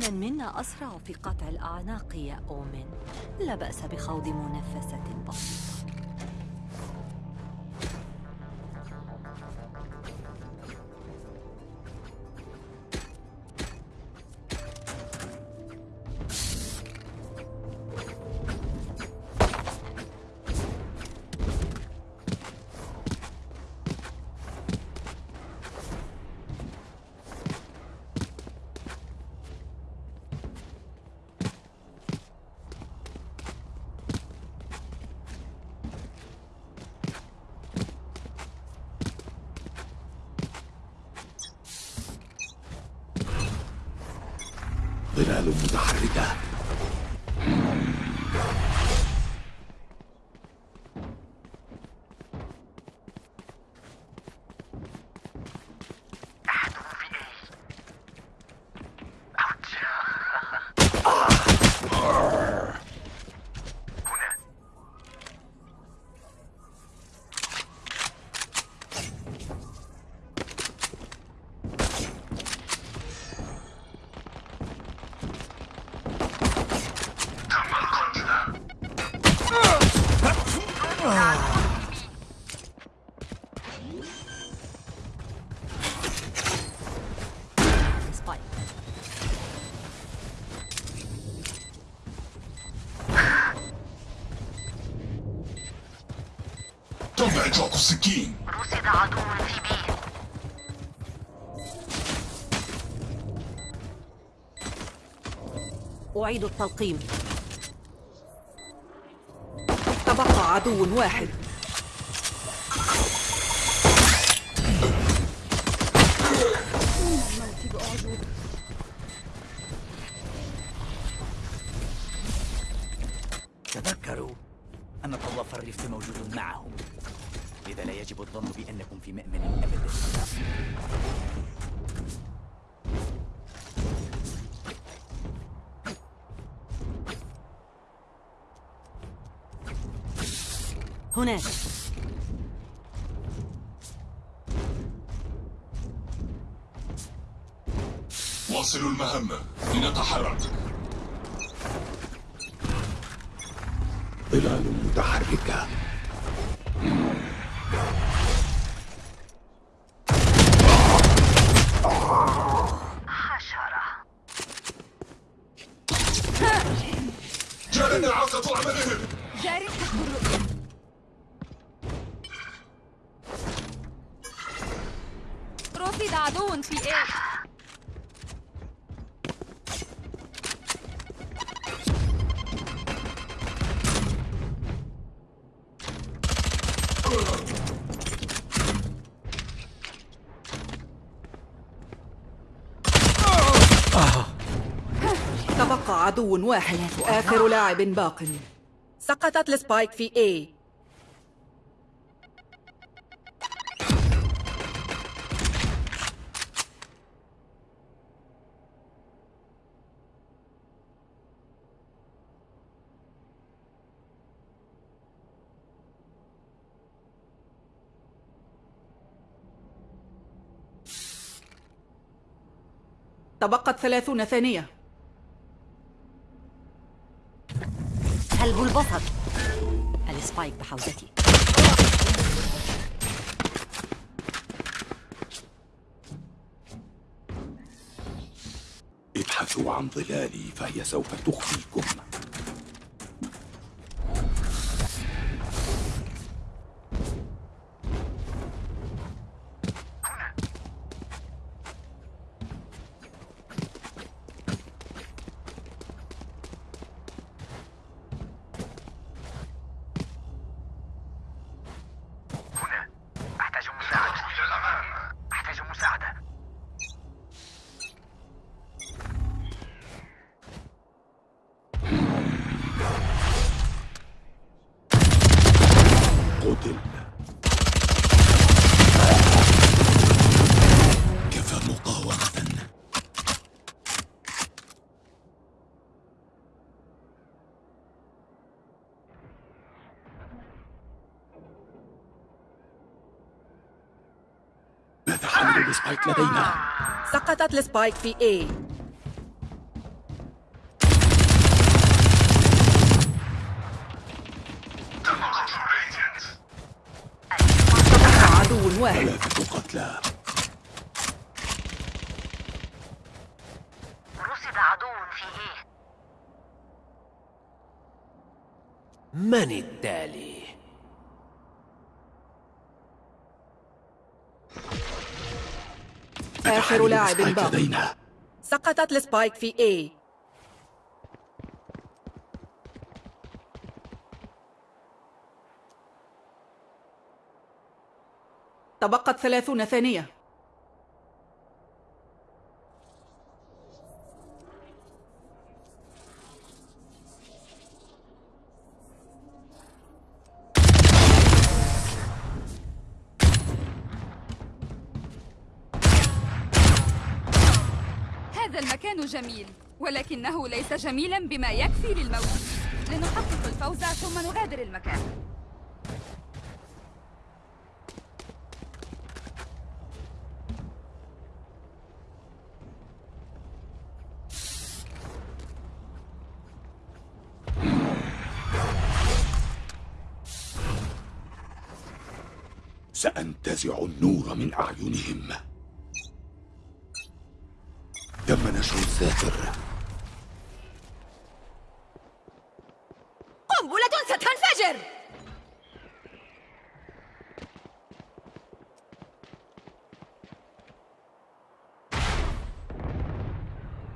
من منا أسرع في قطع الأعناق يا أومن. لا بأس بخوض منافسة بسيطة ظلال متحركة. إطلاق السكين رصد عدو في بي أعيد التلقيم. تبقى عدو واحد. في مأمن أبدا هناك واصلوا المهمة لنتحرك. ظلال متحركة. تبقى عدو واحد آخر لاعب باق. سقطت السبايك في A. تبقت ثلاثون ثانية. سلب البصر. السبايك بحوزتي. ابحثوا عن ظلالي فهي سوف تخفيكم. spike لدينا. سقطت ال spike في A عدو واحد. ثلاثة قتلى. رصد عدو في A. من التالي؟ آخر لاعب باق سقطت السبايك في A. تبقت ثلاثون ثانية. المكان جميل ولكنه ليس جميلا بما يكفي للموت. لنحقق الفوز ثم نغادر المكان. سأنتزع النور من أعينهم تم الذاكر قنبلة ستنفجر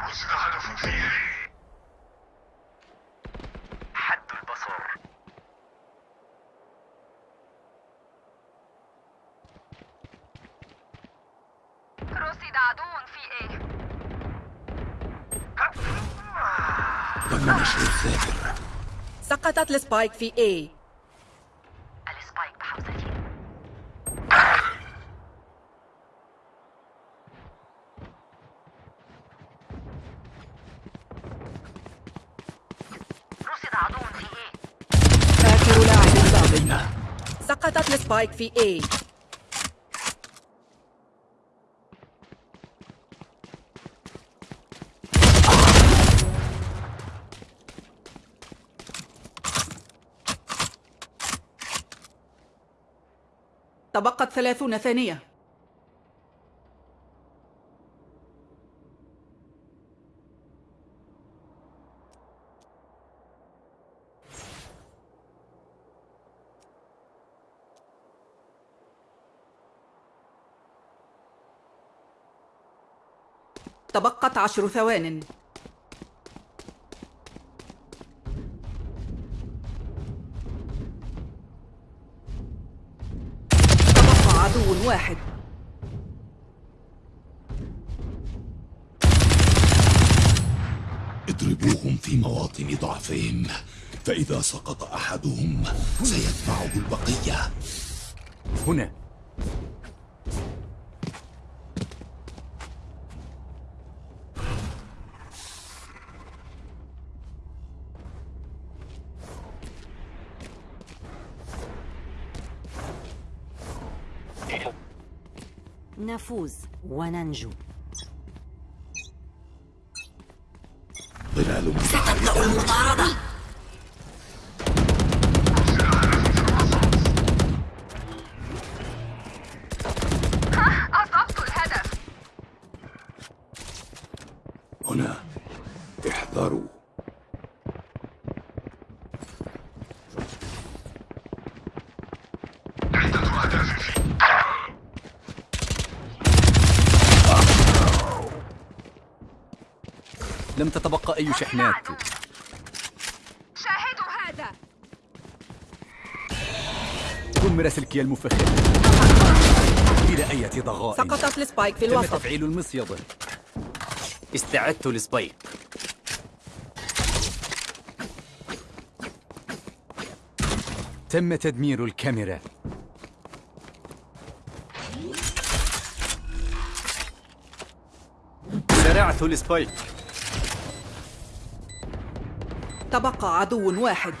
رصد هدف في إيه حد البصر. رصد عدو في إيه سقطت السبايك في A. ال spike بحوزتي. رصد عدو في A لدينا سقطت السبايك في A. تبقت ثلاثون ثانية. تبقت عشر ثوان. واحد. اضربوهم في مواطن ضعفهم فإذا سقط أحدهم سيتبعه البقية. هنا. نفوز وننجو. ظلال متحركة أصبت لم تتبقى أي شحنات. شاهدوا هذا. دمر سلكي المفخر إلى أية ضغائن سقطت السبايك في تم الوسط. تفعيل المصيدة. استعدت لسبايك. تم تدمير الكاميرا. زرعت لسبايك. تبقى عدو واحد.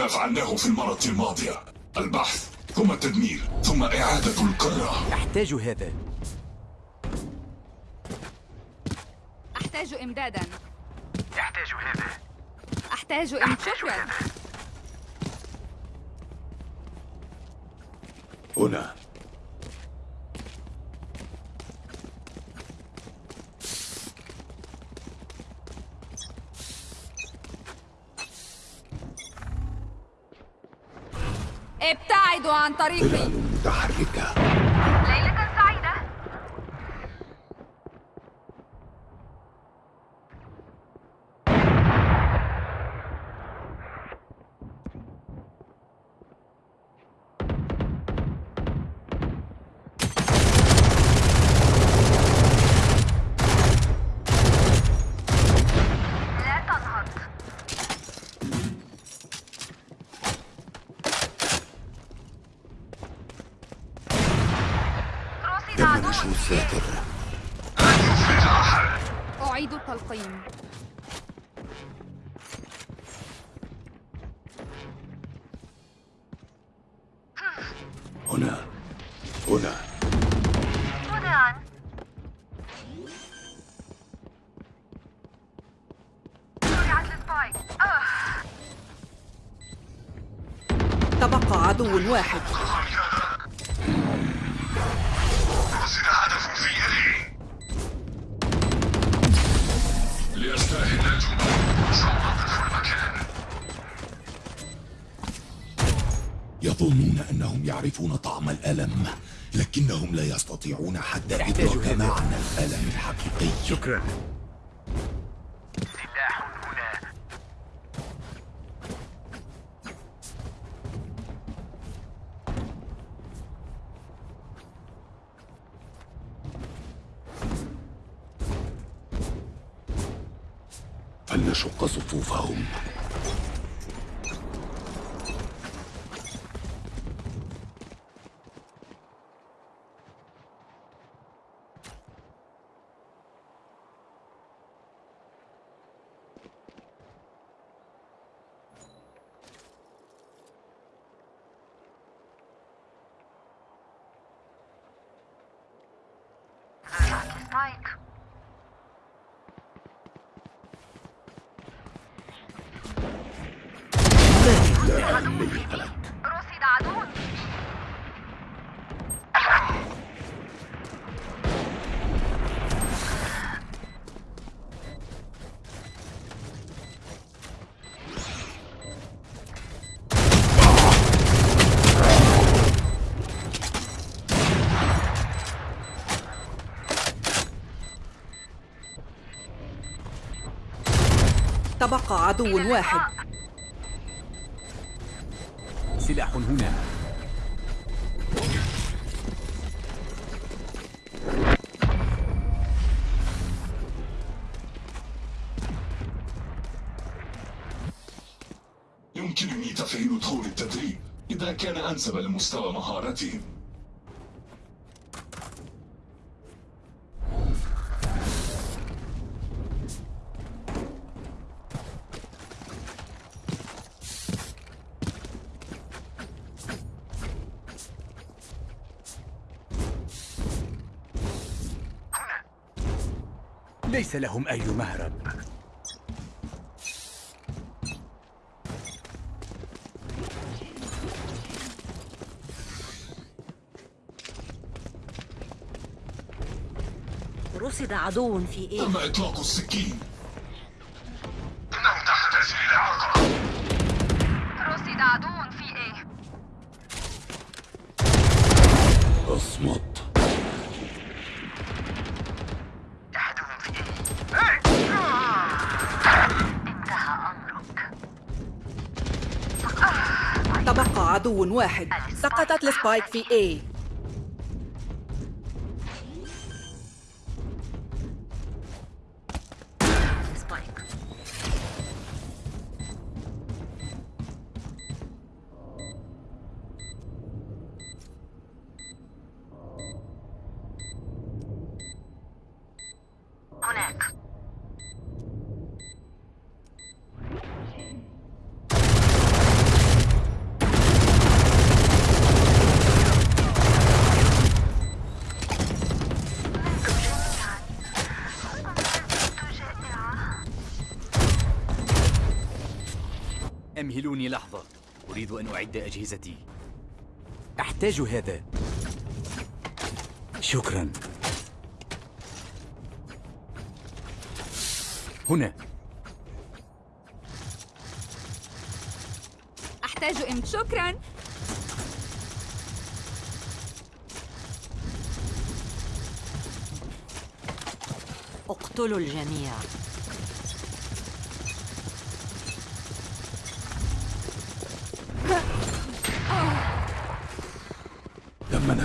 ما فعلناه في المرة الماضية. البحث ثم التدمير ثم إعادة القارة أحتاج هذا. أحتاج إمدادا. يحتاج هذا. أحتاج إم شكرا هنا. عن طريقي. متحركة ليلة سعيدة لا تنهض رصد عدو يمنش الساتر أعيد التلقيم هنا. هنا. يظنون أنهم يعرفون طعم الألم لكنهم لا يستطيعون حتى إدراك. معنى الألم الحقيقي شكرا سلاح هنا فلنشق صفوفهم رجعت للسبايك رصد عدو تبقى عدو واحد. سلاح هنا. يمكنني تفعيل طور التدريب إذا كان أنسب لمستوى مهارتهم. ليس لهم أي مهرب. رصد عدو في إيه؟ تم إطلاق السكين. عدو واحد. سقطت السبايك في A. أمهلوني لحظة. أريد أن أعد أجهزتي. أحتاج هذا. شكرا. هنا. أحتاج إم شكرا. اقتلوا الجميع.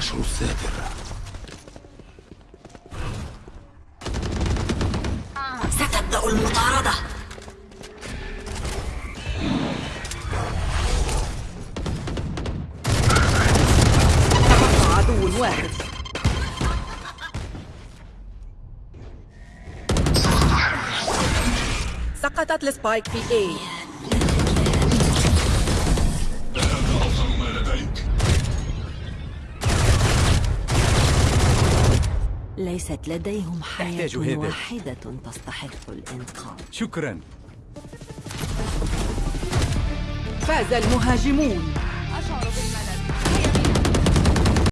تم نشر الساتر ستبدأ المطاردة. تبقى عدو واحد. سقطت السبايك في A. ليست لديهم حياة واحدة تستحق الإنقاذ. شكرا. فاز المهاجمون. أشعر بالملل.